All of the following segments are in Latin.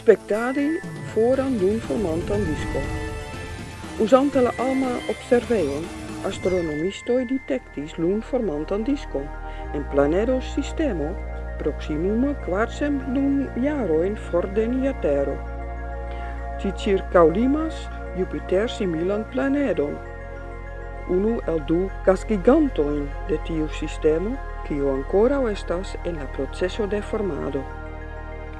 spectari foram dun formantan disco. Usante la alma observeon, astronomistoi detectis lun formantan disco, en planedo sistemo proximum quarcem lun jaroin fordeniatero. Ci circa ulimas Jupiter similan planedon, unu el du casgigantoin de tiu sistemo, quio ancora estas en la processo de formado.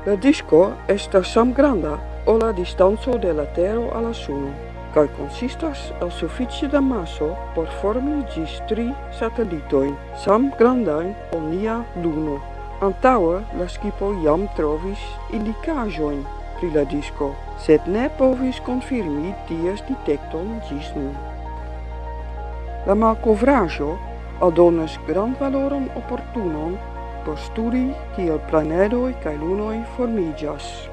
La disco estas samgranda o la distanco de la tero alla suno, kaj konsistas el sufiĉe da maso por formi ĝis tri satelitojn, samgrandajn ol nia luno. Antaŭe la skipo jam trovis indikaĵojn pri la disco, sed ne povis konfirmi ties detekton ĝis nun. La malkovraĵo aldonas grandvaloron oportunon postuli kiel planedoi cae lunoi formigas.